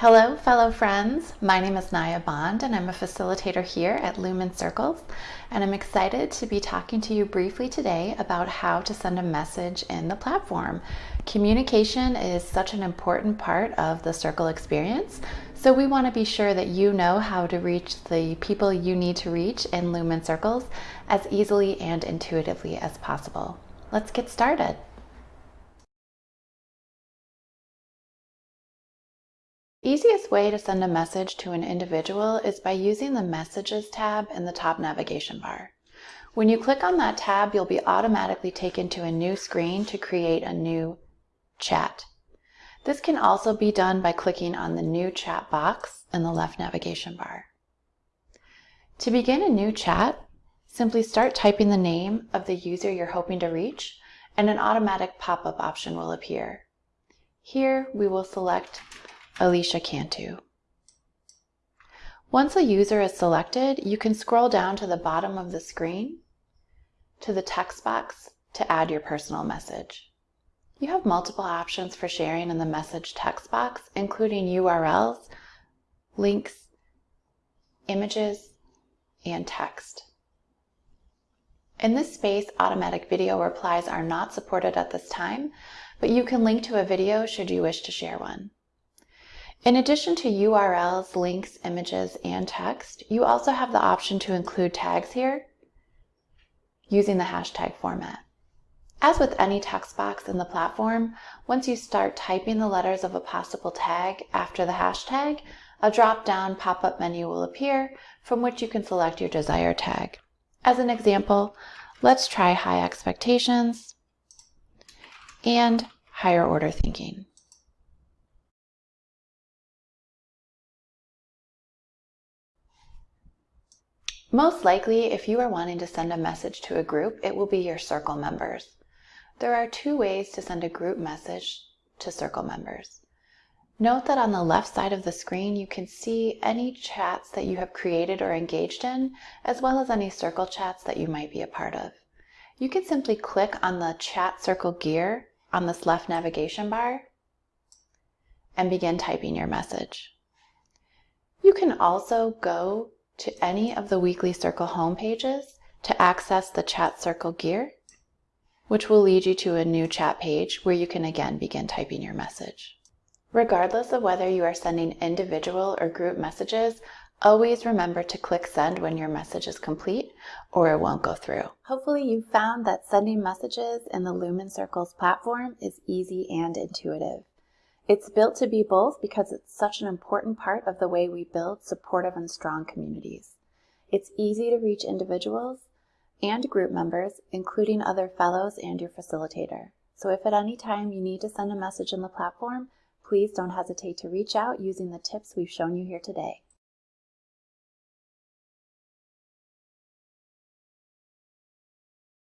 Hello, fellow friends. My name is Naya Bond, and I'm a facilitator here at Lumen Circles. And I'm excited to be talking to you briefly today about how to send a message in the platform. Communication is such an important part of the Circle experience, so we want to be sure that you know how to reach the people you need to reach in Lumen Circles as easily and intuitively as possible. Let's get started. The easiest way to send a message to an individual is by using the Messages tab in the top navigation bar. When you click on that tab, you'll be automatically taken to a new screen to create a new chat. This can also be done by clicking on the New Chat box in the left navigation bar. To begin a new chat, simply start typing the name of the user you're hoping to reach, and an automatic pop-up option will appear. Here, we will select Alicia Cantu. Once a user is selected, you can scroll down to the bottom of the screen to the text box to add your personal message. You have multiple options for sharing in the message text box, including URLs, links, images, and text. In this space, automatic video replies are not supported at this time, but you can link to a video should you wish to share one. In addition to URLs, links, images, and text, you also have the option to include tags here using the hashtag format. As with any text box in the platform, once you start typing the letters of a possible tag after the hashtag, a drop-down pop-up menu will appear from which you can select your desired tag. As an example, let's try high expectations and higher order thinking. Most likely, if you are wanting to send a message to a group, it will be your circle members. There are two ways to send a group message to circle members. Note that on the left side of the screen, you can see any chats that you have created or engaged in, as well as any circle chats that you might be a part of. You can simply click on the chat circle gear on this left navigation bar and begin typing your message. You can also go to any of the Weekly Circle home pages to access the Chat Circle gear, which will lead you to a new chat page where you can again begin typing your message. Regardless of whether you are sending individual or group messages, always remember to click send when your message is complete or it won't go through. Hopefully you found that sending messages in the Lumen Circles platform is easy and intuitive. It's built to be both because it's such an important part of the way we build supportive and strong communities. It's easy to reach individuals and group members, including other fellows and your facilitator. So if at any time you need to send a message in the platform, please don't hesitate to reach out using the tips we've shown you here today.